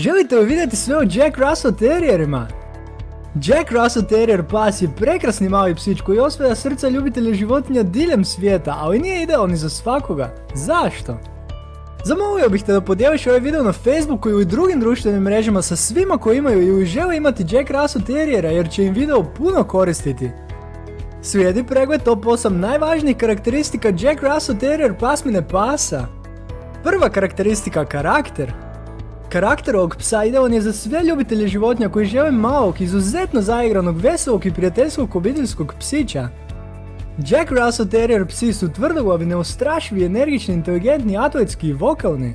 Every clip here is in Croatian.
Želite li vidjeti sve o Jack Russell Terrierima? Jack Russell Terrier pas je prekrasni mali psić koji osvaja srca ljubitelja životinja diljem svijeta, ali nije idealni za svakoga. Zašto? Zamolio bih te da podijeliš ovaj video na Facebooku ili drugim društvenim mrežama sa svima koji imaju ili žele imati Jack Russell Terriera jer će im video puno koristiti. Slijedi pregled top 8 najvažnijih karakteristika Jack Russell Terrier pasmine pasa. Prva karakteristika karakter. Karakter ovog psa idealan je za sve ljubitelje životinja koji žele malog, izuzetno zaigranog, veselog i prijateljskog obiteljskog psića. Jack Russell Terrier psi su tvrdoglavi, neustrašivi, energični, inteligentni, atletski i vokalni.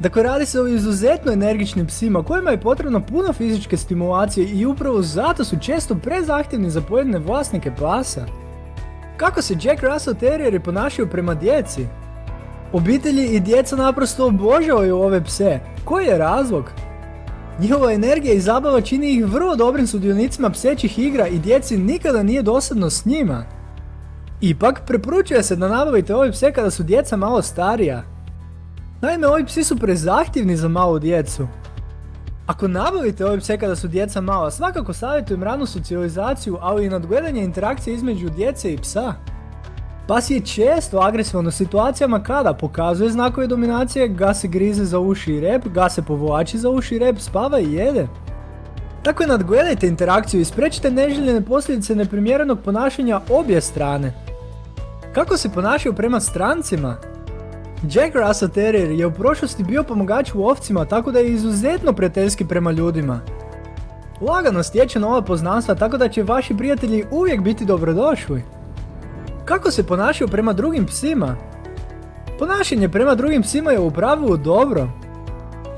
Dakle, radi se o izuzetno energičnim psima kojima je potrebno puno fizičke stimulacije i upravo zato su često prezahtjevni za pojedine vlasnike pasa. Kako se Jack Russell Terrieri ponašaju prema djeci? Obitelji i djeca naprosto obožavaju ove pse. Koji je razlog? Njihova energija i zabava čini ih vrlo dobrim sudionicima psećih igra i djeci nikada nije dosadno s njima. Ipak, preporučuje se da nabavite ove pse kada su djeca malo starija. Naime, ovi psi su prezahtjevni za malu djecu. Ako nabavite ove pse kada su djeca mala, svakako savjetujem ranu socijalizaciju, ali i nadgledanje interakcije između djece i psa. Pas je često agresivan u situacijama kada pokazuje znakove dominacije, ga se grize za uši i rep, ga se povlači za uši i rep, spava i jede. Tako je nadgledajte interakciju i sprečite neželjene posljedice neprimjerenog ponašanja obje strane. Kako se ponašaju prema strancima? Jack Russell Terrier je u prošlosti bio pomagač u ovcima tako da je izuzetno prijateljski prema ljudima. Lagano stječe nova poznanstva tako da će vaši prijatelji uvijek biti dobrodošli. Kako se ponašaju prema drugim psima? Ponašanje prema drugim psima je u pravilu dobro.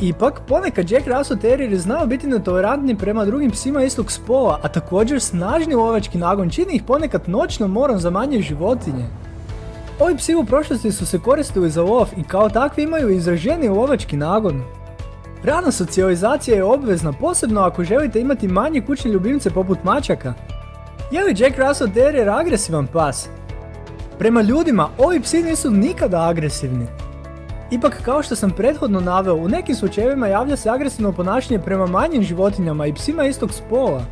Ipak, ponekad Jack Russell Terrier znao biti netolerantni prema drugim psima istog spola, a također snažni lovački nagon čini ih ponekad noćno morom za manje životinje. Ovi psi u prošlosti su se koristili za lov i kao takvi imaju izraženi lovački nagon. Rana socijalizacija je obvezna, posebno ako želite imati manje kućne ljubimce poput mačaka. Je li Jack Russell Terrier agresivan pas? Prema ljudima, ovi psi nisu nikada agresivni. Ipak kao što sam prethodno naveo, u nekim slučajevima javlja se agresivno ponašanje prema manjim životinjama i psima istog spola.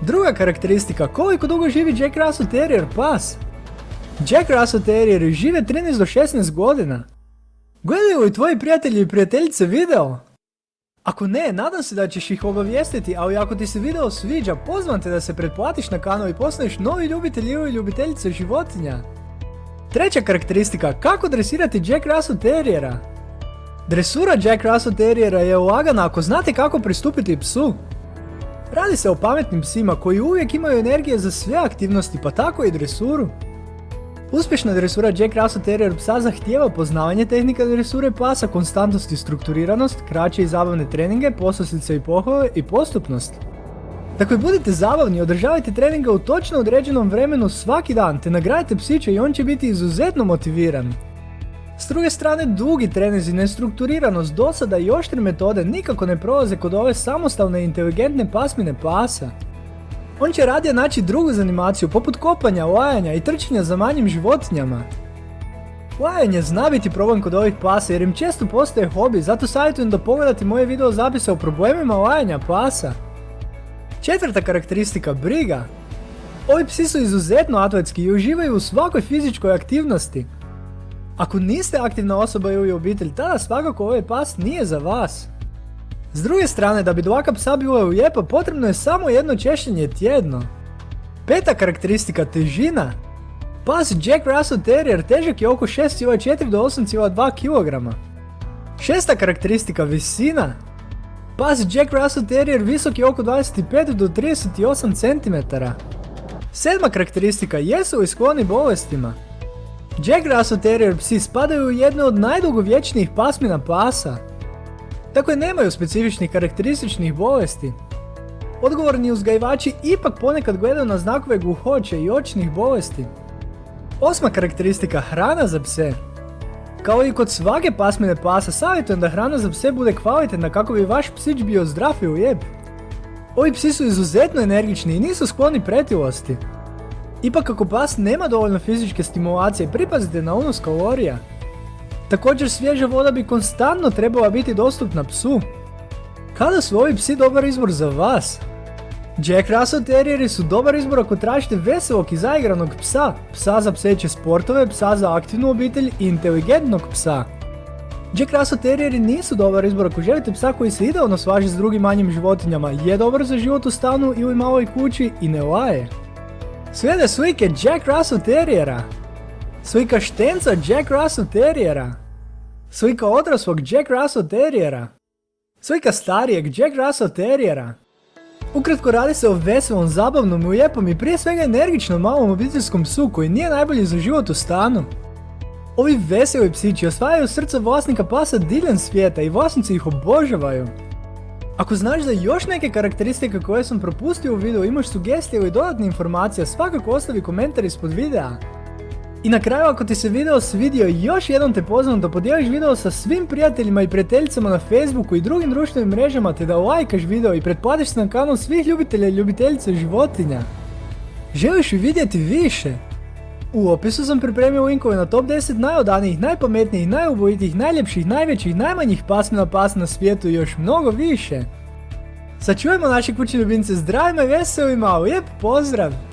Druga karakteristika, koliko dugo živi Jack Russell Terrier pas? Jack Russell Terrier žive 13 do 16 godina. Gledaju li tvoji prijatelji i prijateljice video? Ako ne, nadam se da ćeš ih obavijestiti, ali ako ti se video sviđa, pozvam te da se pretplatiš na kanal i postaneš novi ljubitelj ili ljubiteljica životinja. Treća karakteristika, kako dresirati Jack Russell Terriera? Dresura Jack Russell Terriera je lagana ako znate kako pristupiti psu. Radi se o pametnim psima koji uvijek imaju energije za sve aktivnosti, pa tako i dresuru. Uspješna dresura Jack Russell Terrier psa zahtijeva poznavanje tehnika dresure pasa, konstantnost i strukturiranost, kraće i zabavne treninge, posljednice i pohvale i postupnost. Dakle, budite zabavni, održavajte treninga u točno određenom vremenu svaki dan, te nagradite psića i on će biti izuzetno motiviran. S druge strane, dugi trenizi, nestrukturiranost, dosada i oštre metode nikako ne prolaze kod ove samostalne i inteligentne pasmine pasa. On će radije naći drugu zanimaciju poput kopanja, lajanja i trčanja za manjim životinjama. Lajanje zna biti problem kod ovih pasa jer im često postaje hobi, zato savjetujem da pogledate moje video zapise o problemima lajanja pasa. Četvrta karakteristika, briga. Ovi psi su izuzetno atletski i uživaju u svakoj fizičkoj aktivnosti. Ako niste aktivna osoba ili obitelj, tada svakako ovaj pas nije za vas. S druge strane, da bi dlaka psa bila lijepa, potrebno je samo jedno češljenje tjedno. Peta karakteristika, težina. Pas Jack Russell Terrier težak je oko 6,4 do 8,2 kg. Šesta karakteristika, visina. Pas Jack Russell Terrier visok je oko 25 do 38 cm. Sedma karakteristika, jesu li skloni bolestima? Jack Russell Terrier psi spadaju u jednu od najdugovječnijih pasmina pasa. Dakle, nemaju specifičnih karakterističnih bolesti. Odgovorni uzgajivači ipak ponekad gledaju na znakove gluhoće i očnih bolesti. Osma karakteristika, hrana za pse. Kao i kod svake pasmine pasa, savjetujem da hrana za pse bude kvalitetna kako bi vaš psić bio zdrav i lijep. Ovi psi su izuzetno energični i nisu skloni pretilosti. Ipak ako pas nema dovoljno fizičke stimulacije, pripazite na unos kalorija. Također svježa voda bi konstantno trebala biti dostupna psu. Kada su ovi psi dobar izbor za vas? Jack Russell Terrieri su dobar izbor ako tražite veselog i zaigranog psa, psa za pseće sportove, psa za aktivnu obitelj i inteligentnog psa. Jack Russell Terrieri nisu dobar izbor ako želite psa koji se idealno svaži s drugim manjim životinjama, je dobar za život u stanu ili maloj kući i ne laje. Slijede slike Jack Russell Terriera. Slika štenca Jack Russell Terriera. Slika odraslog Jack Russell Terriera. Slika starijeg Jack Russell Terriera. Ukratko radi se o veselom, zabavnom, lijepom i prije svega energičnom malom obiteljskom psu koji nije najbolji za život u stanu. Ovi veseli psići osvajaju srce vlasnika pasa diljem svijeta i vlasnici ih obožavaju. Ako znaš za još neke karakteristike koje sam propustio u videu, imaš sugestije ili dodatne informacije, svakako ostavi komentar ispod videa. I na kraju ako ti se video svidio, još jednom te pozivam da podijeliš video sa svim prijateljima i prijateljicama na Facebooku i drugim društvenim mrežama te da lajkaš video i pretplatiš se na kanal svih ljubitelja i ljubiteljica životinja. Želiš li vidjeti više? U opisu sam pripremio linkove na top 10 najodanijih, najpametnijih, najubojitijih, najljepših, najvećih, najmanjih pasmina pas na svijetu i još mnogo više. Sačuvajmo naše kućne ljubimce zdravima i veselima, lijep pozdrav!